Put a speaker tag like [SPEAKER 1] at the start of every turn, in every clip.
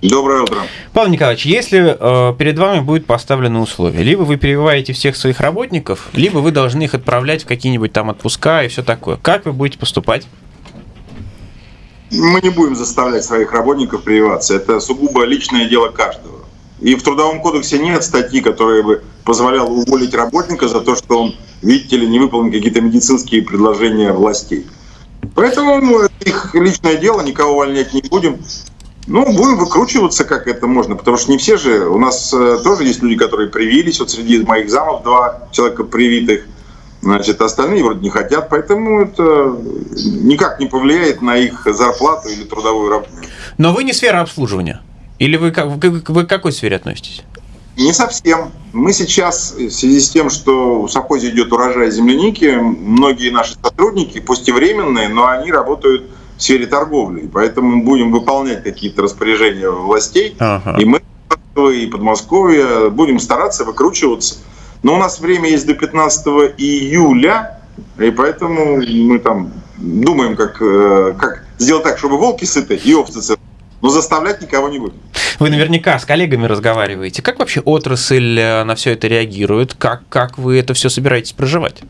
[SPEAKER 1] Доброе утро.
[SPEAKER 2] Павел Николаевич, если э, перед вами будет поставлено условие, либо вы перевиваете всех своих работников, либо вы должны их отправлять в какие-нибудь там отпуска и все такое, как вы будете поступать?
[SPEAKER 1] Мы не будем заставлять своих работников прививаться. Это сугубо личное дело каждого. И в Трудовом кодексе нет статьи, которая бы позволяла уволить работника за то, что он, видите ли, не выполнил какие-то медицинские предложения властей. Поэтому это их личное дело, никого увольнять не будем. Ну, будем выкручиваться, как это можно, потому что не все же, у нас э, тоже есть люди, которые привились, вот среди моих замов два человека привитых, значит, остальные вроде не хотят, поэтому это никак не повлияет на их зарплату или трудовую работу.
[SPEAKER 2] Но вы не сфера обслуживания? Или вы, вы, вы к какой сфере относитесь?
[SPEAKER 1] Не совсем. Мы сейчас, в связи с тем, что в совхозе идет урожай земляники, многие наши сотрудники, пусть и временные, но они работают в сфере торговли. И поэтому мы будем выполнять какие-то распоряжения властей. Ага. И мы, и Подмосковье, будем стараться выкручиваться. Но у нас время есть до 15 июля, и поэтому мы там думаем, как, э, как сделать так, чтобы волки сыты и овцы сыты. Но заставлять никого не будем.
[SPEAKER 2] Вы наверняка с коллегами разговариваете. Как вообще отрасль э, на все это реагирует? Как, как вы это все собираетесь проживать?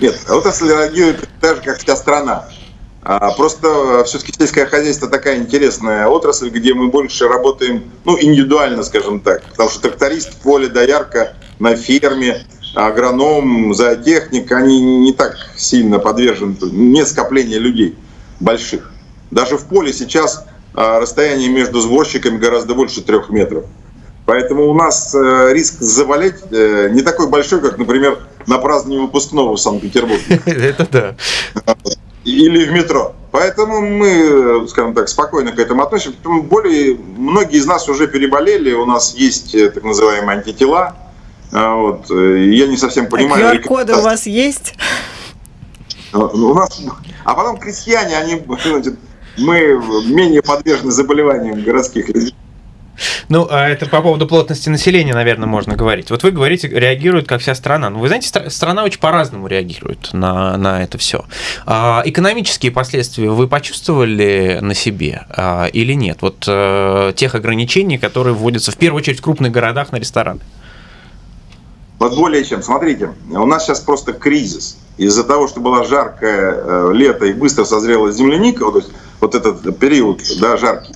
[SPEAKER 1] Нет, отрасль реагирует так же, как вся страна. А просто все-таки сельское хозяйство такая интересная отрасль, где мы больше работаем, ну, индивидуально, скажем так. Потому что тракторист в поле, доярка на ферме, агроном, зоотехник, они не так сильно подвержены, нет скопления людей больших. Даже в поле сейчас а, расстояние между сборщиками гораздо больше трех метров. Поэтому у нас э, риск заболеть э, не такой большой, как, например, на праздновании выпускного в Санкт-Петербурге.
[SPEAKER 2] Это да
[SPEAKER 1] или в метро. Поэтому мы, скажем так, спокойно к этому относимся. Более многие из нас уже переболели, у нас есть э, так называемые антитела. А, вот. Э, я не совсем понимаю.
[SPEAKER 3] А QR-коды у вас есть?
[SPEAKER 1] Ну, у нас, а потом крестьяне, они, значит, мы менее подвержены заболеваниям городских людей.
[SPEAKER 2] Ну, а это по поводу плотности населения, наверное, можно говорить. Вот вы говорите, реагирует как вся страна. Ну, вы знаете, страна очень по-разному реагирует на, на это все. А, экономические последствия вы почувствовали на себе а, или нет? Вот а, тех ограничений, которые вводятся в первую очередь в крупных городах на рестораны.
[SPEAKER 1] Вот более чем. Смотрите, у нас сейчас просто кризис. Из-за того, что было жаркое э, лето и быстро созрела земляника, вот, вот этот период да, жаркий,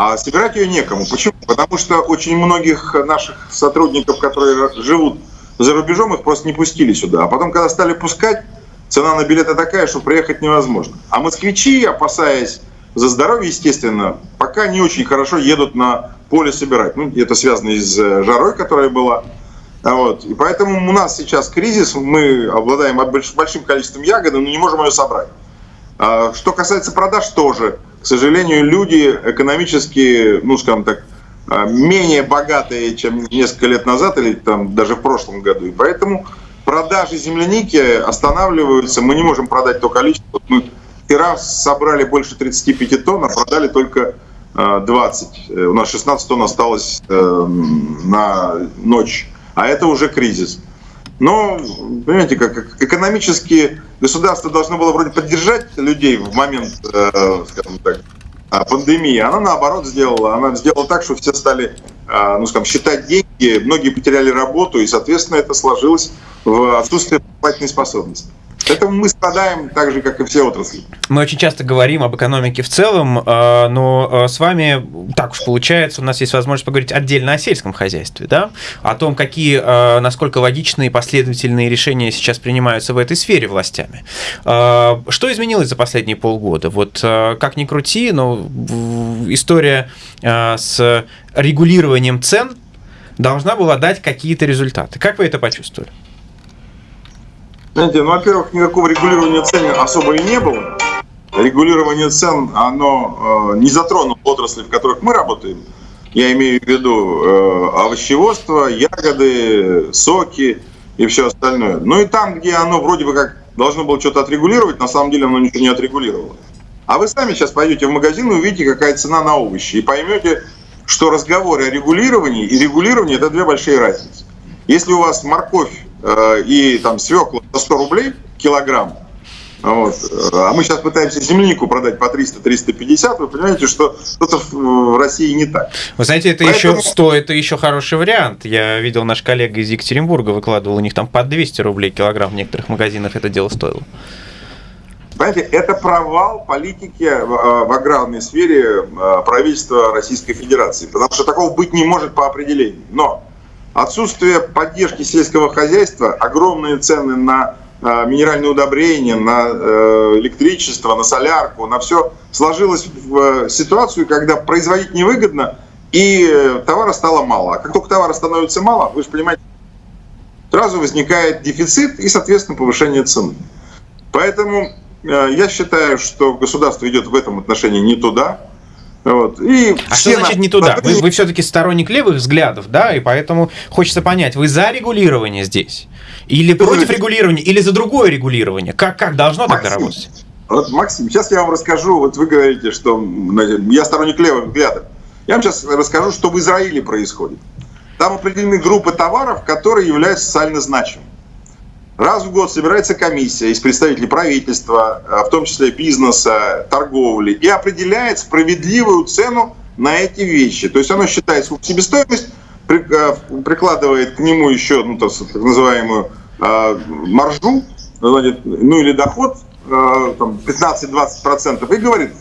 [SPEAKER 1] а собирать ее некому. Почему? Потому что очень многих наших сотрудников, которые живут за рубежом, их просто не пустили сюда. А потом, когда стали пускать, цена на билеты такая, что приехать невозможно. А москвичи, опасаясь за здоровье, естественно, пока не очень хорошо едут на поле собирать. Ну, это связано с жарой, которая была. А вот. И поэтому у нас сейчас кризис, мы обладаем большим количеством ягоды, но не можем ее собрать. А что касается продаж, тоже к сожалению, люди экономически, ну, скажем так, а, менее богатые, чем несколько лет назад или там даже в прошлом году. И поэтому продажи земляники останавливаются. Мы не можем продать то количество. Мы вчера собрали больше 35 тонн, а продали только 20. А, У нас 16 тонн осталось э, на ночь. А это уже кризис. Но, понимаете, как экономически государство должно было вроде поддержать людей в момент, э, скажем так, а, пандемии. Она наоборот сделала. Она сделала так, что все стали, э, ну скажем, считать деньги, многие потеряли работу, и, соответственно, это сложилось в отсутствие покупательной способности. Поэтому мы страдаем так же, как и все отрасли.
[SPEAKER 2] Мы очень часто говорим об экономике в целом, э, но э, с вами так уж получается, у нас есть возможность поговорить отдельно о сельском хозяйстве, да? О том, какие, э, насколько логичные и последовательные решения сейчас принимаются в этой сфере властями. Что изменилось за последние полгода? Вот как ни крути, но история с регулированием цен должна была дать какие-то результаты. Как вы это почувствовали?
[SPEAKER 1] Знаете, ну, во-первых, никакого регулирования цен особо и не было. Регулирование цен, оно э, не затронуло отрасли, в которых мы работаем. Я имею в виду э, овощеводство, ягоды, соки и все остальное. Ну и там, где оно вроде бы как должно было что-то отрегулировать, на самом деле оно ничего не отрегулировало. А вы сами сейчас пойдете в магазин и увидите, какая цена на овощи. И поймете, что разговоры о регулировании и регулировании – это две большие разницы. Если у вас морковь Э, и там свекла 100 рублей килограмм, Вот. А мы сейчас пытаемся землянику продать по 300-350. Вы понимаете, что что-то в России не так.
[SPEAKER 2] Вы знаете, это Поэтому... еще стоит, это еще хороший вариант. Я видел, наш коллега из Екатеринбурга выкладывал, у них там по 200 рублей килограмм в некоторых магазинах это дело стоило.
[SPEAKER 1] Понимаете, это провал политики в аграрной сфере э, правительства Российской Федерации. Потому что такого быть не может по определению. Но отсутствие поддержки сельского хозяйства, огромные цены на э, минеральные удобрения, на электричество, на солярку, на все сложилось в ситуацию, когда производить невыгодно, и товара стало мало. А как только товара становится мало, вы же понимаете, сразу возникает дефицит и, соответственно, повышение цены. Поэтому Э, я считаю, что государство идет в этом отношении не туда.
[SPEAKER 2] Вот. И а что значит не туда? Вы, вы все-таки сторонник левых взглядов, да, и поэтому хочется понять, вы за регулирование здесь? Или против регулирования, или за другое регулирование? Как, как должно Максим, тогда работать?
[SPEAKER 1] Вот, Максим, сейчас я вам расскажу, вот вы говорите, что я сторонник левых взглядов. Я вам сейчас расскажу, что в Израиле происходит. Там определены группы товаров, которые являются социально значимыми. Раз в год собирается комиссия из представителей правительства, а, в том числе бизнеса, торговли, и определяет справедливую цену на эти вещи. То есть оно считает себестоимость, а, прикладывает к нему еще ну, так называемую а, маржу, ну или доход, 15-20%, и говорит,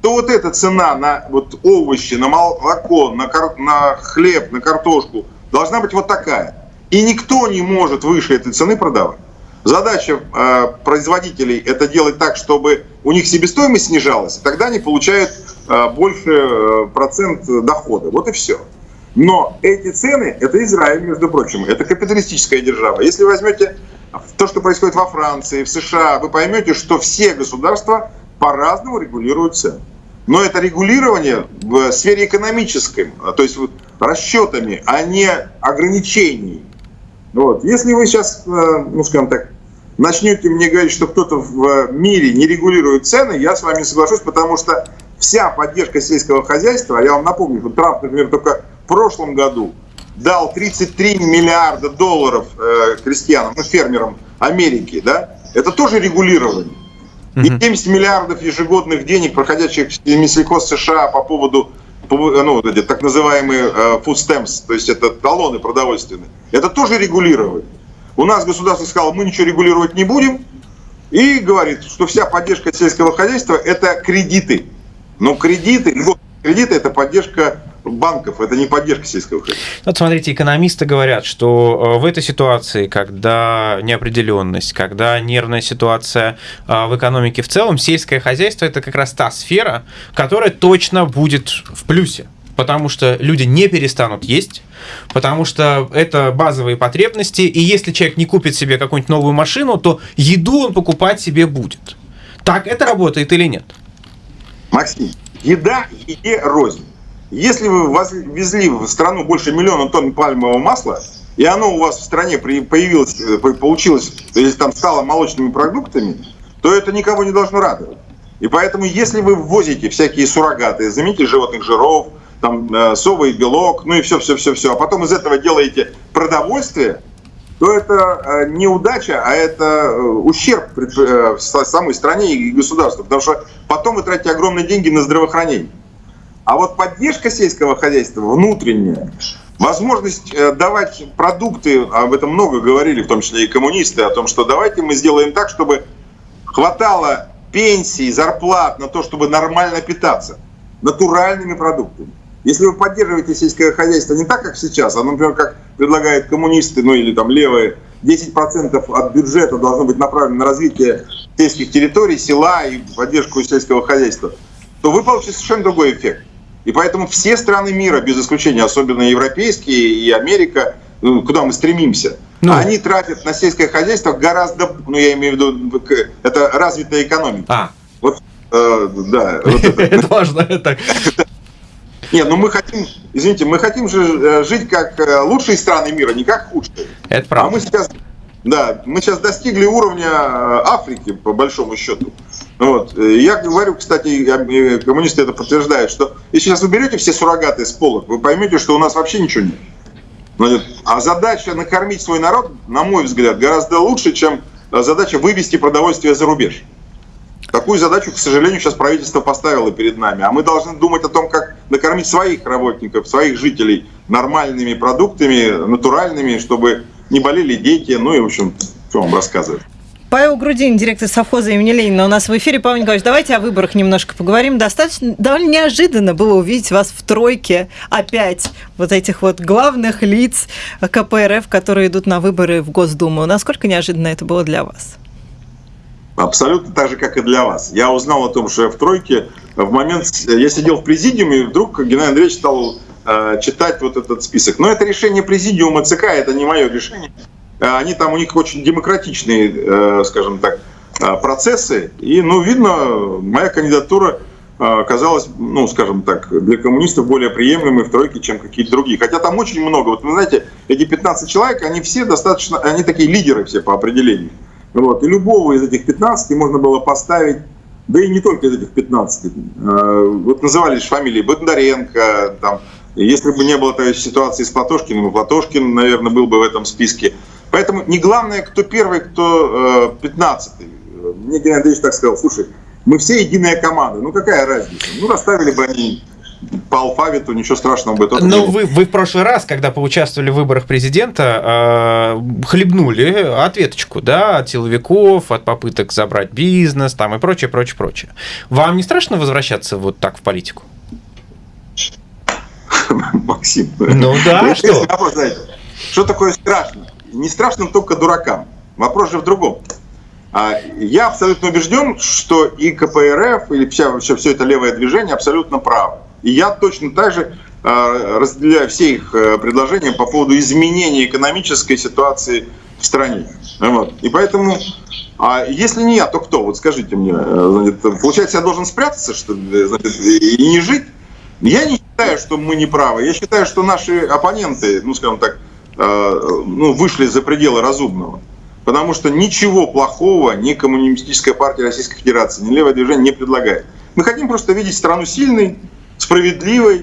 [SPEAKER 1] что вот эта цена на вот овощи, на молоко, на, на хлеб, на картошку должна быть вот такая. И никто не может выше этой цены продавать. Задача э, производителей это делать так, чтобы у них себестоимость снижалась, и тогда они получают э, больше э, процент дохода. Вот и все. Но эти цены, это Израиль, между прочим, это капиталистическая держава. Если возьмете то, что происходит во Франции, в США, вы поймете, что все государства по-разному регулируют цены. Но это регулирование в сфере экономической, то есть расчетами, а не ограничений. Вот. Если вы сейчас, ну скажем так, начнете мне говорить, что кто-то в мире не регулирует цены, я с вами соглашусь, потому что вся поддержка сельского хозяйства, я вам напомню, что Трамп, например, только в прошлом году дал 33 миллиарда долларов э, крестьянам, ну, фермерам Америки, да, это тоже регулирование. И 70 миллиардов ежегодных денег, проходящих в Минсельхоз США по поводу ну, эти, так называемые э, food stamps, то есть это талоны продовольственные, это тоже регулирование. У нас государство сказало, мы ничего регулировать не будем, и говорит, что вся поддержка сельского хозяйства – это кредиты. Но кредиты, кредиты – это поддержка банков, это не поддержка сельского хозяйства.
[SPEAKER 2] Вот смотрите, экономисты говорят, что э, в этой ситуации, когда неопределенность, когда нервная ситуация э, в экономике в целом, сельское хозяйство – это как раз та сфера, которая точно будет в плюсе потому что люди не перестанут есть, потому что это базовые потребности, и если человек не купит себе какую-нибудь новую машину, то еду он покупать себе будет. Так это работает или нет?
[SPEAKER 1] Максим, еда еде рознь. Если вы везли в страну больше миллиона тонн пальмового масла, и оно у вас в стране появилось, э, получилось, или там стало молочными продуктами, то это никого не должно радовать. И поэтому, если вы ввозите всякие суррогаты, заменитель животных жиров, там э, совый белок, ну и все-все-все-все, а потом из этого делаете продовольствие, то это э, не удача, а это э, ущерб самой стране и государству, потому что потом вы тратите огромные деньги на здравоохранение. А вот поддержка сельского хозяйства внутренняя, возможность давать продукты, об этом много говорили, в том числе и коммунисты, о том, что давайте мы сделаем так, чтобы хватало пенсий, зарплат на то, чтобы нормально питаться натуральными продуктами. Если вы поддерживаете сельское хозяйство не так, как сейчас, а, например, как предлагают коммунисты, ну или там левые, 10% от бюджета должно быть направлено на развитие сельских территорий, села и поддержку сельского хозяйства, то вы получите совершенно другой эффект. И поэтому все страны мира, без исключения, особенно европейские и Америка, ну, куда мы стремимся, ну. они тратят на сельское хозяйство гораздо, ну я имею в виду, это развитая экономика. А. Вот,
[SPEAKER 2] э, да. Это важно.
[SPEAKER 1] Нет, ну мы хотим, извините, мы хотим же э, жить как э, лучшие страны мира, не как худшие.
[SPEAKER 2] Это правда.
[SPEAKER 1] А мы сейчас, да, мы сейчас достигли уровня э, Африки, по большому счету. Вот. Я говорю, кстати, коммунисты это подтверждают, что если сейчас вы берете все суррогаты с полок, вы поймете, что у нас вообще ничего нет. А задача накормить свой народ, на мой взгляд, гораздо лучше, чем задача вывести продовольствие за рубеж. Такую задачу, к сожалению, сейчас правительство поставило перед нами. А мы должны думать о том, как накормить своих работников, своих жителей нормальными продуктами, натуральными, чтобы не болели дети. Ну и, в общем, что вам рассказывать.
[SPEAKER 3] Павел Грудин, директор совхоза имени Ленина, у нас в эфире. Павел Николаевич, давайте о выборах немножко поговорим. Достаточно, довольно неожиданно было увидеть вас в тройке опять вот этих вот главных лиц КПРФ, которые идут на выборы в Госдуму. Насколько неожиданно это было для вас?
[SPEAKER 1] Абсолютно так же, как и для вас. Я узнал о том, что я в тройке. В момент я сидел в президиуме, и вдруг Геннадий Андреевич стал э, читать вот этот список. Но это решение президиума ЦК, это не мое решение. Э, они там, у них очень демократичные, э, скажем так, э, процессы. И, ну, видно, моя кандидатура оказалась, ну, скажем так, для коммунистов более приемлемой в тройке, чем какие-то другие. Хотя там очень много. Вот вы знаете, эти 15 человек, они все достаточно, они такие лидеры все по определению. Вот. И любого из этих 15 можно было поставить, да и не только из этих 15. Вот назывались фамилии Бондаренко, там, если бы не было той ситуации с Платошкиным, Платошкин, наверное, был бы в этом списке. Поэтому не главное, кто первый, кто э, пятнадцатый. Мне Геннадий Андреевич так сказал, слушай, мы все единая команда, ну какая разница? Ну расставили бы они по алфавиту, ничего страшного бы.
[SPEAKER 2] Ну, вы, вы в прошлый раз, когда поучаствовали в выборах президента, э, хлебнули ответочку, да, от силовиков, от попыток забрать бизнес, там и прочее, прочее, прочее. Вам не страшно возвращаться вот так в политику?
[SPEAKER 1] Максим.
[SPEAKER 2] Ну да, что?
[SPEAKER 1] Что такое страшно? не страшно только дуракам. Вопрос же в другом. А, я абсолютно убежден, что и КПРФ, или вся, вообще все это левое движение абсолютно право. И я точно так же а, разделяю все их э, предложения по поводу изменения экономической ситуации в стране. Вот. И поэтому, а если не я, то кто? Вот скажите мне, э, значит, получается, я должен спрятаться что значит, и не жить? Я не считаю, что мы не правы. Я считаю, что наши оппоненты, ну, скажем так, Э, ну, вышли за пределы разумного. Потому что ничего плохого ни Коммунистическая партия Российской Федерации, ни левое движение не предлагает. Мы хотим просто видеть страну сильной, справедливой,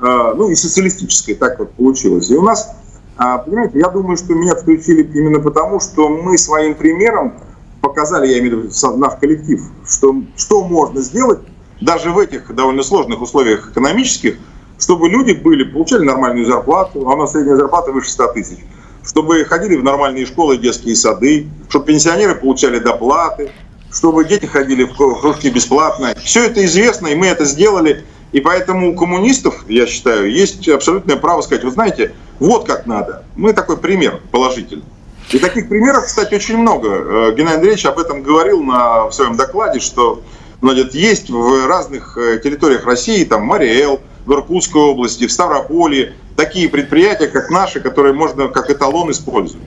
[SPEAKER 1] э, ну и социалистической, так вот получилось. И у нас, а, понимаете, я думаю, что меня включили именно потому, что мы своим примером показали, я имею в виду наш коллектив, что, что можно сделать даже в этих довольно сложных условиях экономических, чтобы люди были, получали нормальную зарплату, а у нас средняя зарплата выше 100 тысяч, чтобы ходили в нормальные школы, детские сады, чтобы пенсионеры получали доплаты, чтобы дети ходили в кружки бесплатно. Все это известно, и мы это сделали. И поэтому у коммунистов, я считаю, есть абсолютное право сказать, вы знаете, вот как надо. Мы такой пример положительный. И таких примеров, кстати, очень много. Э, Геннадий Андреевич об этом говорил на, в своем докладе, что значит, есть в разных э, территориях России, там Мариэл, в Иркутской области, в Ставрополе, такие предприятия, как наши, которые можно как эталон использовать.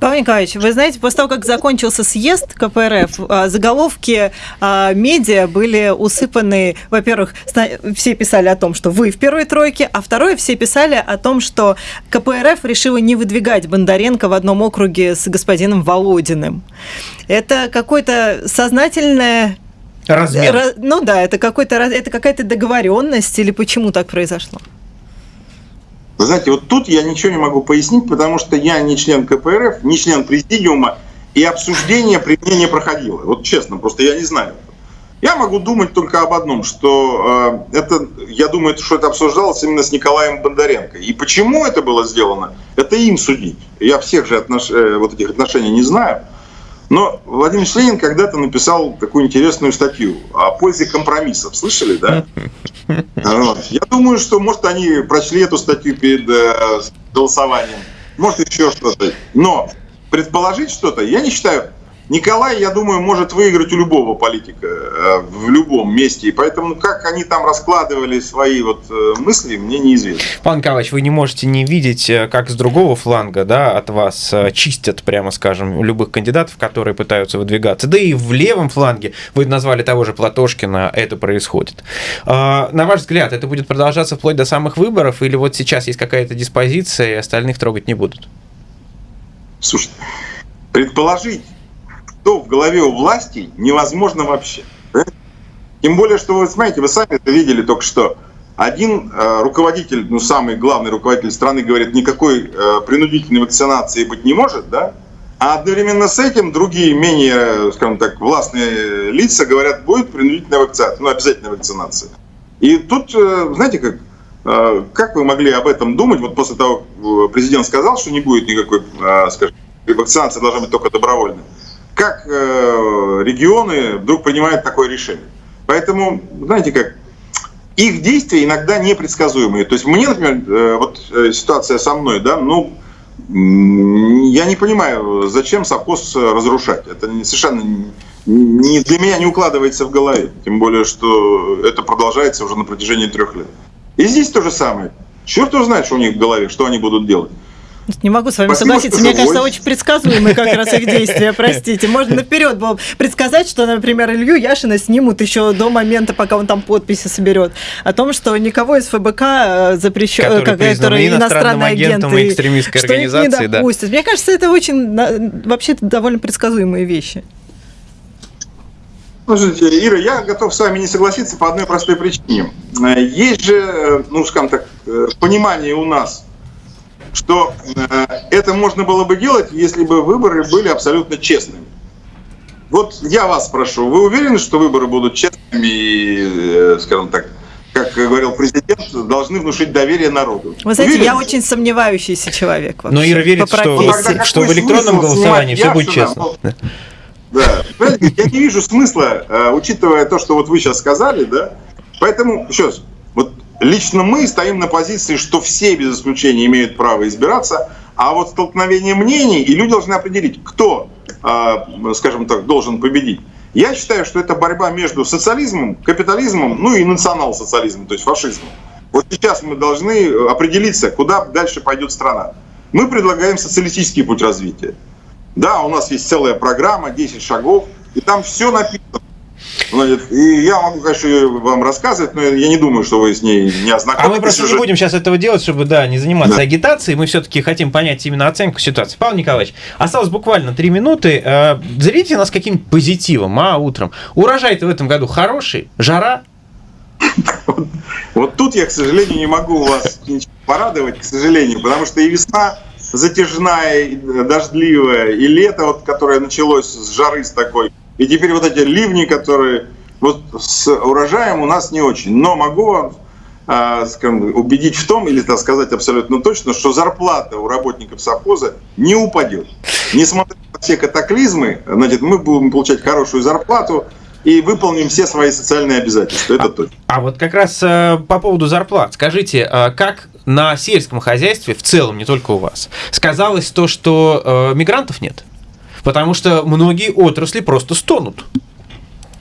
[SPEAKER 3] Павел Николаевич, вы знаете, после того, как закончился съезд КПРФ, а, заголовки а, медиа были усыпаны, во-первых, все писали о том, что вы в первой тройке, а второе, все писали о том, что КПРФ решила не выдвигать Бондаренко в одном округе с господином Володиным. Это какое-то сознательное
[SPEAKER 2] Размен. Раз,
[SPEAKER 3] ну да, это, какой-то, это какая-то договоренность или почему так произошло?
[SPEAKER 1] Вы знаете, вот тут я ничего не могу пояснить, потому что я не член КПРФ, не член президиума, и обсуждение при мне не проходило. Вот честно, просто я не знаю. Я могу думать только об одном, что э, это, я думаю, что это обсуждалось именно с Николаем Бондаренко. И почему это было сделано, это им судить. Я всех же отнош, э, вот этих отношений не знаю. Но Владимир Ленин когда-то написал такую интересную статью о пользе компромиссов. Слышали, да? Я думаю, что, может, они прочли эту статью перед э, голосованием, может, еще что-то. Но предположить что-то, я не считаю, Николай, я думаю, может выиграть у любого политика э, в любом месте. И поэтому, как они там раскладывали свои вот э, мысли, мне неизвестно.
[SPEAKER 2] Пан Николаевич, вы не можете не видеть, э, как с другого фланга да, от вас чистят, прямо скажем, любых кандидатов, которые пытаются выдвигаться. Да и в левом фланге, вы назвали того же Платошкина, это происходит. А, на ваш взгляд, это будет продолжаться вплоть до самых выборов, или вот сейчас есть какая-то диспозиция, и остальных трогать не будут?
[SPEAKER 1] Слушайте, предположить что в голове у власти невозможно вообще. Тем более, что вы знаете, вы сами это видели только что. Один э, руководитель, ну самый главный руководитель страны говорит, никакой э, принудительной вакцинации быть не может, да? А одновременно с этим другие, менее, скажем так, властные лица говорят, будет принудительная вакцинация, ну, обязательная вакцинация. И тут, э, знаете, как, э, как вы могли об этом думать, вот после того, как президент сказал, что не будет никакой, э, скажем, вакцинация должна быть только добровольной. Как регионы вдруг принимают такое решение? Поэтому, знаете как, их действия иногда непредсказуемые. То есть мне, например, вот ситуация со мной, да, ну, я не понимаю, зачем совхоз разрушать. Это совершенно не, для меня не укладывается в голове. Тем более, что это продолжается уже на протяжении трех лет. И здесь то же самое. Черт его что у них в голове, что они будут делать.
[SPEAKER 3] Не могу с вами Спасибо, согласиться. Мне кажется, очень предсказуемые как раз их действия, простите. Можно наперед было предсказать, что, например, Илью Яшина снимут еще до момента, пока он там подписи соберет. О том, что никого из ФБК э, запрещен,
[SPEAKER 2] который, который иностранный агент и экстремистской
[SPEAKER 3] что организации, их не допустят. Да. Мне кажется, это очень вообще довольно предсказуемые вещи.
[SPEAKER 1] Слушайте, Ира, я готов с вами не согласиться по одной простой причине. Э, есть же, э, ну, скажем так, понимание у нас – что э, это можно было бы делать, если бы выборы были абсолютно честными. Вот я вас спрошу, вы уверены, что выборы будут честными и, э, скажем так, как говорил президент, должны внушить доверие народу.
[SPEAKER 3] Вы знаете, Уверен? я очень сомневающийся человек.
[SPEAKER 2] Вообще, Но Ира верит, что, ну, что в электронном голосовании все будет честно.
[SPEAKER 1] Да, да. я не вижу смысла, э, учитывая то, что вот вы сейчас сказали, да, поэтому, еще раз, вот Лично мы стоим на позиции, что все без исключения имеют право избираться, а вот столкновение мнений, и люди должны определить, кто, а, скажем так, должен победить. Я считаю, что это борьба между социализмом, капитализмом, ну и национал-социализмом, то есть фашизмом. Вот сейчас мы должны определиться, куда дальше пойдет страна. Мы предлагаем социалистический путь развития. Да, у нас есть целая программа, 10 шагов, и там все написано. Значит, и я могу, конечно, вам рассказывать, но я не думаю, что вы с ней не ознакомитесь.
[SPEAKER 2] А мы просто уже. не будем сейчас этого делать, чтобы да, не заниматься да. агитацией. Мы все-таки хотим понять именно оценку ситуации. Павел Николаевич, осталось буквально три минуты. Э, Зарите нас каким-нибудь позитивом, а, утром. Урожай-то в этом году хороший, жара.
[SPEAKER 1] Вот тут я, к сожалению, не могу вас порадовать, к сожалению, потому что и весна затяжная, и дождливая, и лето, вот, которое началось с жары с такой, и теперь вот эти ливни, которые вот с урожаем у нас не очень. Но могу вам а, скажем, убедить в том, или так сказать абсолютно точно, что зарплата у работников совхоза не упадет. Несмотря на все катаклизмы, значит, мы будем получать хорошую зарплату, и выполним все свои социальные обязательства. Это а, точно.
[SPEAKER 2] А вот как раз э, по поводу зарплат. Скажите, э, как на сельском хозяйстве в целом, не только у вас, сказалось то, что э, мигрантов нет? Потому что многие отрасли просто стонут.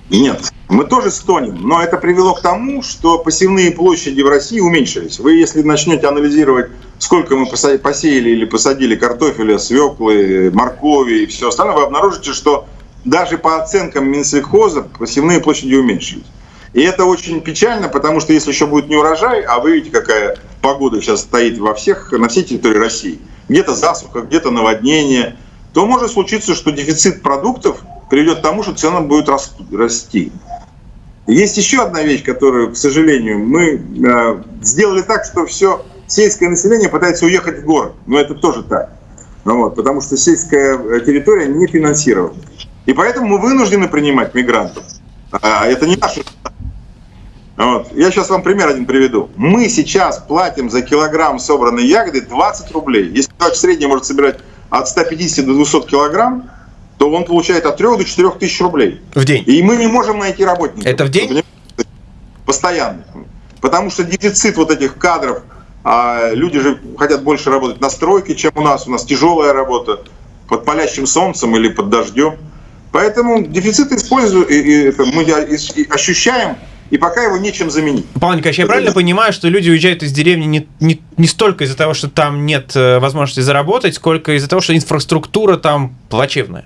[SPEAKER 1] Нет, мы тоже стонем, но это привело к тому, что посевные площади в России уменьшились. Вы, если начнете анализировать, сколько мы посеяли или посадили картофеля, свеклы, моркови и все остальное, вы обнаружите, что даже по оценкам Минсельхоза посевные площади уменьшились. И это очень печально, потому что если еще будет не урожай, а вы видите, какая погода сейчас стоит во всех, на всей территории России, где-то засуха, где-то наводнение – то может случиться, что дефицит продуктов приведет к тому, что цены будут расти. Есть еще одна вещь, которую, к сожалению, мы э, сделали так, что все сельское население пытается уехать в город. Но это тоже так. Ну вот, потому что сельская э, территория не финансирована. И поэтому мы вынуждены принимать мигрантов. А это не наше. Вот. Я сейчас вам пример один приведу. Мы сейчас платим за килограмм собранной ягоды 20 рублей. Если человек в среднем может собирать от 150 до 200 килограмм, то он получает от 3 до 4 тысяч рублей.
[SPEAKER 2] В день?
[SPEAKER 1] И мы не можем найти работников.
[SPEAKER 2] Это в день?
[SPEAKER 1] Постоянно. Потому что дефицит вот этих кадров, а люди же хотят больше работать на стройке, чем у нас. У нас тяжелая работа под палящим солнцем или под дождем. Поэтому дефицит используют, и, и это мы ощущаем и пока его нечем заменить.
[SPEAKER 2] Павел Николаевич, я правильно понимаю, что люди уезжают из деревни не, не, не столько из-за того, что там нет э, возможности заработать, сколько из-за того, что инфраструктура там плачевная?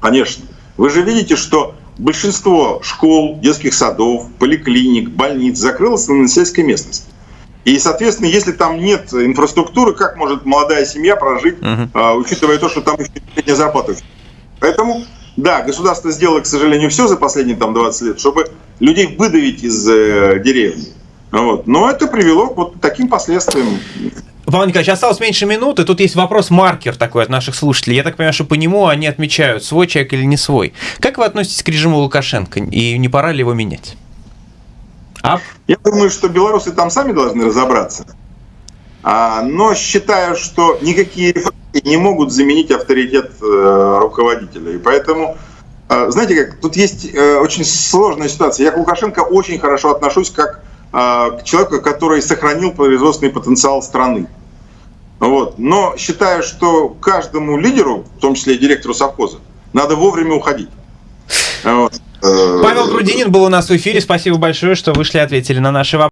[SPEAKER 1] Конечно. Вы же видите, что большинство школ, детских садов, поликлиник, больниц закрылось на сельской местности. И, соответственно, если там нет инфраструктуры, как может молодая семья прожить, uh-huh. учитывая то, что там еще не зарплата? Поэтому да, государство сделало, к сожалению, все за последние там, 20 лет, чтобы людей выдавить из э, деревни. Вот. Но это привело к вот таким последствиям.
[SPEAKER 2] Павел Николаевич, осталось меньше минуты. Тут есть вопрос-маркер такой от наших слушателей. Я так понимаю, что по нему они отмечают, свой человек или не свой. Как вы относитесь к режиму Лукашенко? И не пора ли его менять?
[SPEAKER 1] А? Я думаю, что белорусы там сами должны разобраться. А, но считаю, что никакие реформы не могут заменить авторитет э, руководителя. И поэтому, э, знаете как, тут есть э, очень сложная ситуация. Я к Лукашенко очень хорошо отношусь как к человеку, который сохранил производственный потенциал страны. Вот. Но считаю, что каждому лидеру, в том числе и директору совхоза, надо вовремя уходить.
[SPEAKER 2] Вот. Павел Грудинин был у нас в эфире. Спасибо большое, что вышли и ответили на наши вопросы.